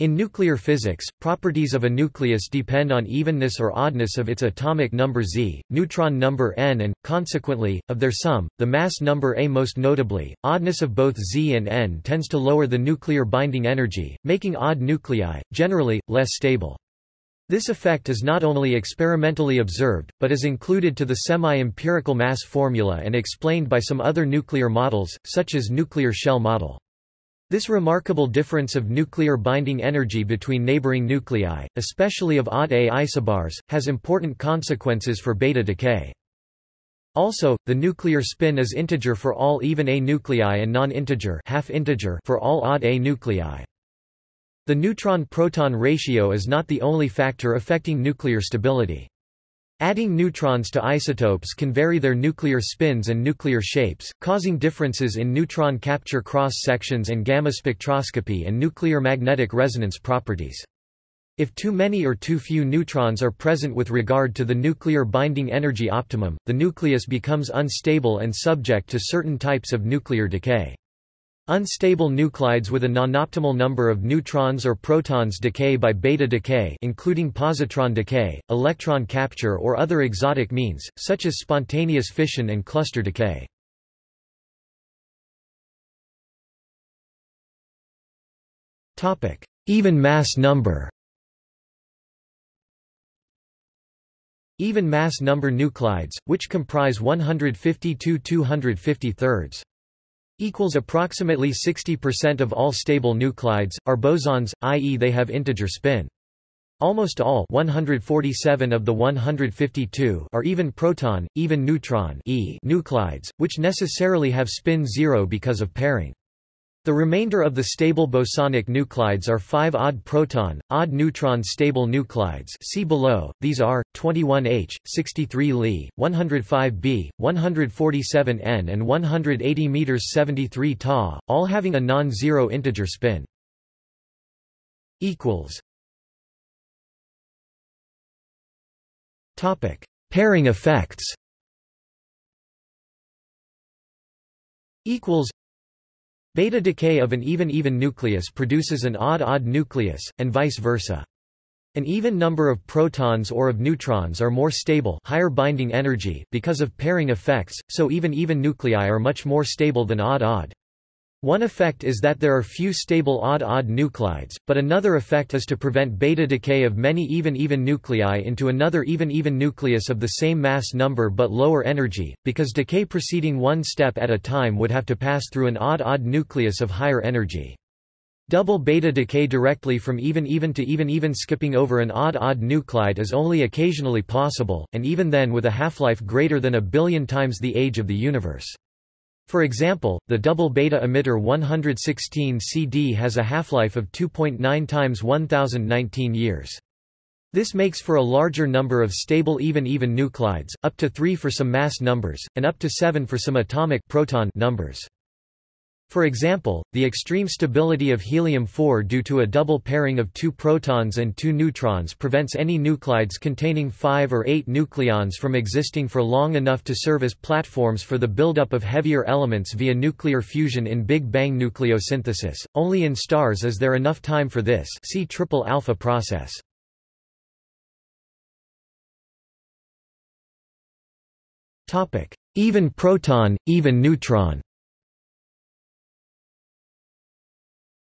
In nuclear physics, properties of a nucleus depend on evenness or oddness of its atomic number Z, neutron number n and, consequently, of their sum, the mass number A. Most notably, oddness of both Z and n tends to lower the nuclear binding energy, making odd nuclei, generally, less stable. This effect is not only experimentally observed, but is included to the semi-empirical mass formula and explained by some other nuclear models, such as nuclear shell model. This remarkable difference of nuclear binding energy between neighboring nuclei, especially of odd A isobars, has important consequences for beta decay. Also, the nuclear spin is integer for all even A nuclei and non-integer half integer for all odd A nuclei. The neutron-proton ratio is not the only factor affecting nuclear stability. Adding neutrons to isotopes can vary their nuclear spins and nuclear shapes, causing differences in neutron capture cross-sections and gamma spectroscopy and nuclear magnetic resonance properties. If too many or too few neutrons are present with regard to the nuclear binding energy optimum, the nucleus becomes unstable and subject to certain types of nuclear decay. Unstable nuclides with a nonoptimal number of neutrons or protons decay by beta decay including positron decay, electron capture or other exotic means, such as spontaneous fission and cluster decay. Even mass number Even mass number nuclides, which comprise 152 250 thirds equals approximately 60% of all stable nuclides, are bosons, i.e. they have integer spin. Almost all 147 of the 152 are even proton, even neutron e nuclides, which necessarily have spin zero because of pairing. The remainder of the stable bosonic nuclides are 5 odd proton, odd neutron stable nuclides see below, these are, 21H, 63 Li, 105B, 147N and 180 m 73 Ta, all having a non-zero integer spin. Pairing effects. Equals Beta decay of an even-even nucleus produces an odd-odd nucleus, and vice versa. An even number of protons or of neutrons are more stable higher binding energy because of pairing effects, so even-even nuclei are much more stable than odd-odd. One effect is that there are few stable odd-odd nuclides, but another effect is to prevent beta decay of many even-even nuclei into another even-even nucleus of the same mass number but lower energy, because decay proceeding one step at a time would have to pass through an odd-odd nucleus of higher energy. Double beta decay directly from even-even to even-even skipping over an odd-odd nuclide is only occasionally possible, and even then with a half-life greater than a billion times the age of the universe. For example, the double beta emitter 116 CD has a half-life of 2.9 times 1019 years. This makes for a larger number of stable even-even nuclides, up to 3 for some mass numbers, and up to 7 for some atomic proton numbers. For example, the extreme stability of helium-4 due to a double pairing of two protons and two neutrons prevents any nuclides containing five or eight nucleons from existing for long enough to serve as platforms for the buildup of heavier elements via nuclear fusion in Big Bang nucleosynthesis. Only in stars is there enough time for this see triple alpha process. Even proton, even neutron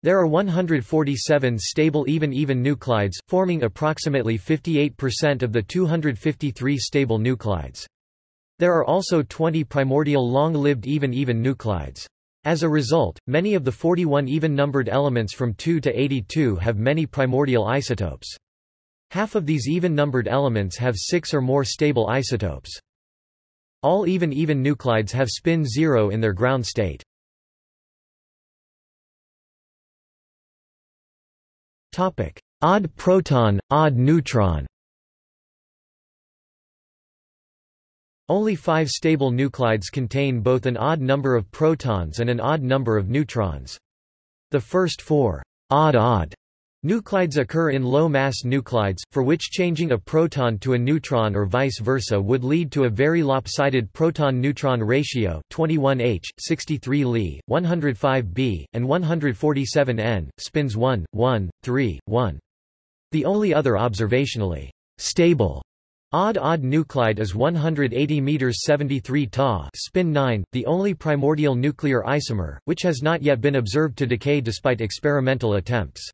There are 147 stable even-even nuclides, forming approximately 58% of the 253 stable nuclides. There are also 20 primordial long-lived even-even nuclides. As a result, many of the 41 even-numbered elements from 2 to 82 have many primordial isotopes. Half of these even-numbered elements have six or more stable isotopes. All even-even nuclides have spin zero in their ground state. Topic: Odd proton, odd neutron. Only five stable nuclides contain both an odd number of protons and an odd number of neutrons. The first four odd-odd Nuclides occur in low-mass nuclides, for which changing a proton to a neutron or vice versa would lead to a very lopsided proton-neutron ratio 21H, 63 Li, 105 B, and 147 N, spins 1, 1, 3, 1. The only other observationally stable Odd-odd nuclide is 180 meters 73 Ta, spin 9, the only primordial nuclear isomer, which has not yet been observed to decay despite experimental attempts.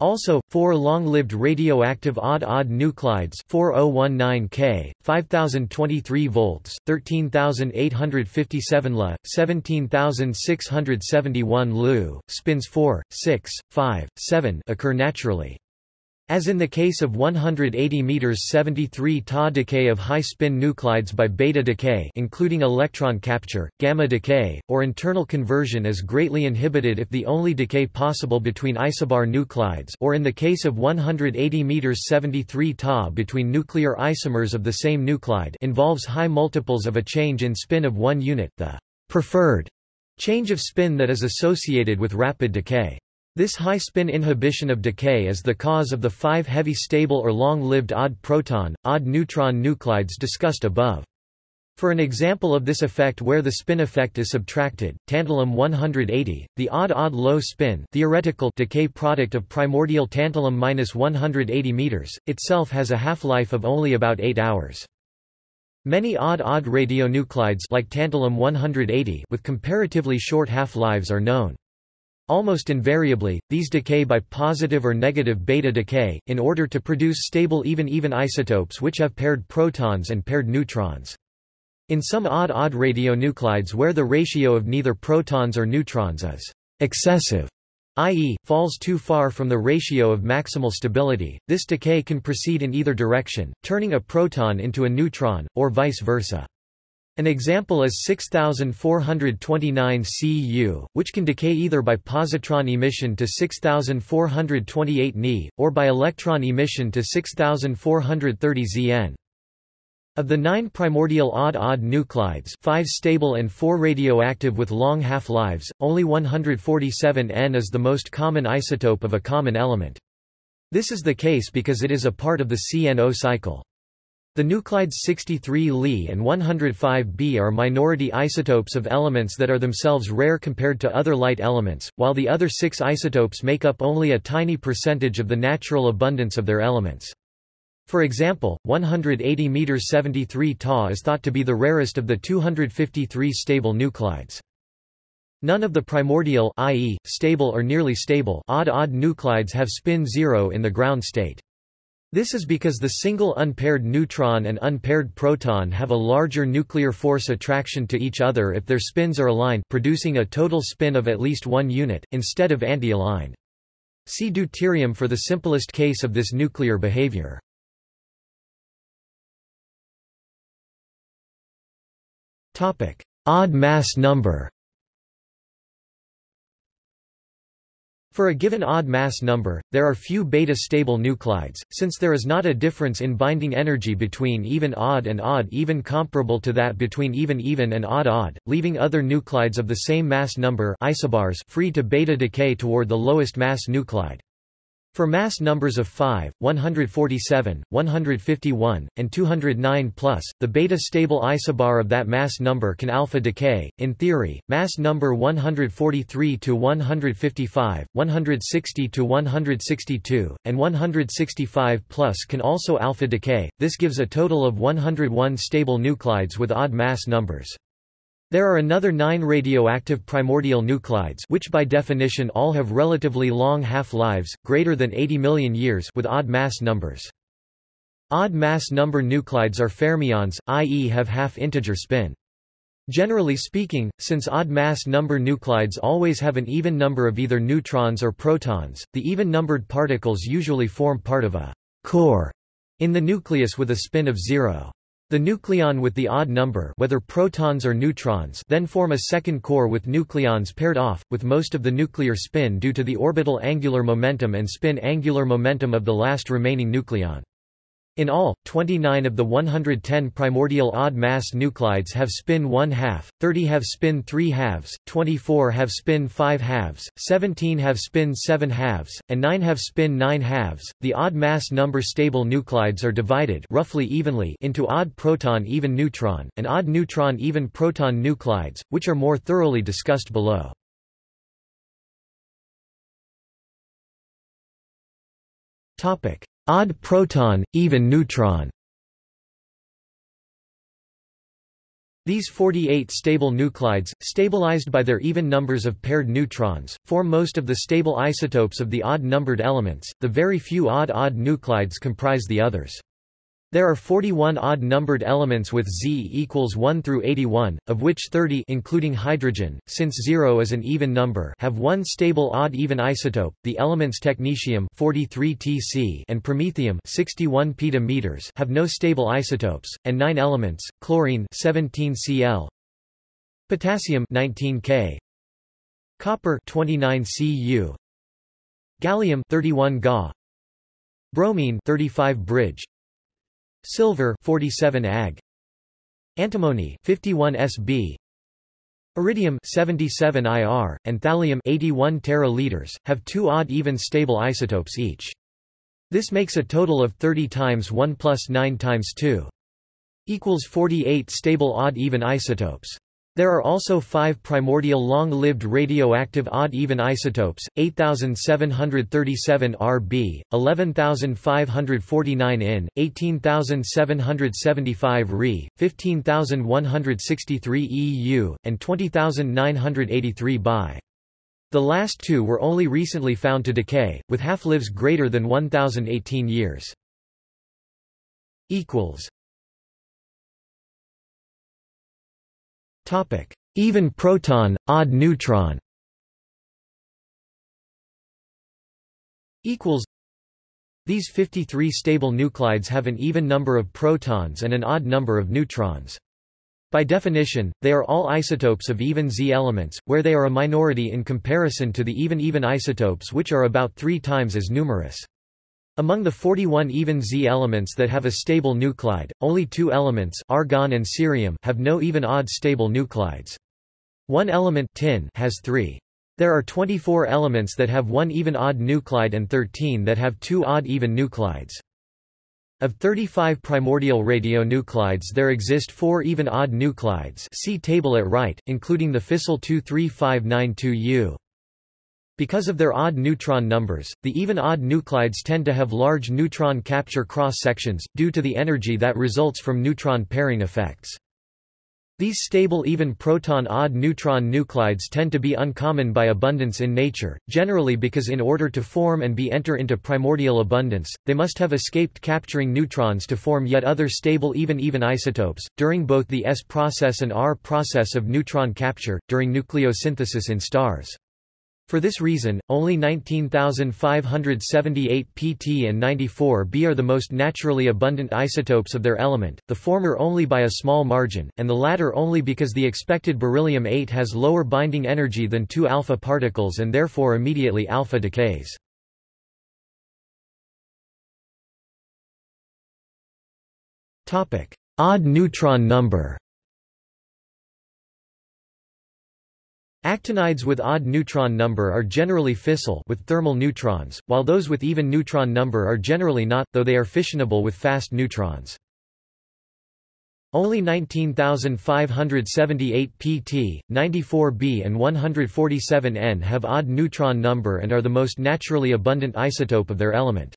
Also, four long-lived radioactive odd-odd nuclides 4019 K, 5023 volts, 13857 La, 17671 Lu, spins 4, 6, 5, 7 occur naturally. As in the case of 180 meters 73 Ta decay of high-spin nuclides by beta decay including electron capture, gamma decay, or internal conversion is greatly inhibited if the only decay possible between isobar nuclides or in the case of 180 meters 73 Ta between nuclear isomers of the same nuclide involves high multiples of a change in spin of one unit, the preferred change of spin that is associated with rapid decay. This high spin inhibition of decay is the cause of the five heavy stable or long-lived odd proton, odd neutron nuclides discussed above. For an example of this effect where the spin effect is subtracted, tantalum-180, the odd-odd low spin theoretical decay product of primordial tantalum-180 meters, itself has a half-life of only about 8 hours. Many odd-odd radionuclides like tantalum-180 with comparatively short half-lives are known. Almost invariably, these decay by positive or negative beta decay, in order to produce stable even-even isotopes which have paired protons and paired neutrons. In some odd-odd radionuclides where the ratio of neither protons or neutrons is excessive, i.e., falls too far from the ratio of maximal stability, this decay can proceed in either direction, turning a proton into a neutron, or vice versa. An example is 6429 Cu, which can decay either by positron emission to 6428 Ni, or by electron emission to 6430 Zn. Of the nine primordial odd-odd nuclides five stable and four radioactive with long half-lives, only 147 N is the most common isotope of a common element. This is the case because it is a part of the CNO cycle. The nuclides 63 Li and 105 B are minority isotopes of elements that are themselves rare compared to other light elements, while the other six isotopes make up only a tiny percentage of the natural abundance of their elements. For example, 180 m 73 Ta is thought to be the rarest of the 253 stable nuclides. None of the primordial i.e., stable or nearly stable odd-odd nuclides have spin zero in the ground state. This is because the single unpaired neutron and unpaired proton have a larger nuclear force attraction to each other if their spins are aligned producing a total spin of at least one unit, instead of anti-aligned. See deuterium for the simplest case of this nuclear behavior. Odd mass number For a given odd mass number, there are few beta-stable nuclides, since there is not a difference in binding energy between even-odd and odd-even comparable to that between even-even and odd-odd, leaving other nuclides of the same mass number isobars free to beta decay toward the lowest mass nuclide. For mass numbers of 5, 147, 151, and 209 plus, the beta-stable isobar of that mass number can alpha decay. In theory, mass number 143 to 155, 160 to 162, and 165 plus can also alpha decay. This gives a total of 101 stable nuclides with odd mass numbers. There are another nine radioactive primordial nuclides which by definition all have relatively long half-lives, greater than 80 million years with odd mass numbers. Odd mass number nuclides are fermions, i.e. have half-integer spin. Generally speaking, since odd mass number nuclides always have an even number of either neutrons or protons, the even-numbered particles usually form part of a core in the nucleus with a spin of zero. The nucleon with the odd number whether protons or neutrons then form a second core with nucleons paired off, with most of the nuclear spin due to the orbital angular momentum and spin angular momentum of the last remaining nucleon. In all, 29 of the 110 primordial odd mass nuclides have spin 1 half, 30 have spin 3 halves, 24 have spin 5 halves, 17 have spin 7 halves, and 9 have spin 9 halves. The odd mass number stable nuclides are divided roughly evenly into odd proton even neutron and odd neutron even proton nuclides, which are more thoroughly discussed below. Topic: Odd proton, even neutron These 48 stable nuclides, stabilized by their even numbers of paired neutrons, form most of the stable isotopes of the odd-numbered elements, the very few odd-odd nuclides comprise the others. There are 41 odd-numbered elements with Z equals 1 through 81, of which 30 including hydrogen, since 0 is an even number have one stable odd-even isotope, the elements technetium 43 Tc and promethium 61 petameters have no stable isotopes, and 9 elements, chlorine 17 Cl, potassium 19 K, copper 29 Cu, gallium 31 Ga, bromine 35 bridge, silver 47 Ag antimony 51 Sb iridium 77 Ir and thallium 81 tera have two odd even stable isotopes each. This makes a total of 30 times 1 plus 9 times 2 equals 48 stable odd even isotopes there are also five primordial long-lived radioactive odd-even isotopes, 8737 Rb, 11549 In, 18775 Re, 15163 Eu, and 20983 Bi. The last two were only recently found to decay, with half-lives greater than 1018 years. Even proton, odd neutron These 53 stable nuclides have an even number of protons and an odd number of neutrons. By definition, they are all isotopes of even Z elements, where they are a minority in comparison to the even-even isotopes which are about three times as numerous. Among the 41 even Z elements that have a stable nuclide, only two elements argon and cerium have no even odd stable nuclides. One element tin has three. There are 24 elements that have one even odd nuclide and 13 that have two odd even nuclides. Of 35 primordial radionuclides there exist four even odd nuclides see table at right, including the fissile 23592U. Because of their odd neutron numbers, the even odd nuclides tend to have large neutron capture cross-sections, due to the energy that results from neutron pairing effects. These stable even proton odd neutron nuclides tend to be uncommon by abundance in nature, generally because in order to form and be enter into primordial abundance, they must have escaped capturing neutrons to form yet other stable even-even isotopes, during both the S process and R process of neutron capture, during nucleosynthesis in stars. For this reason, only 19,578 pt and 94 b are the most naturally abundant isotopes of their element, the former only by a small margin, and the latter only because the expected beryllium-8 has lower binding energy than 2 alpha particles and therefore immediately alpha decays. Odd neutron number Actinides with odd neutron number are generally fissile with thermal neutrons, while those with even neutron number are generally not, though they are fissionable with fast neutrons. Only 19,578 pt, 94 b and 147 n have odd neutron number and are the most naturally abundant isotope of their element.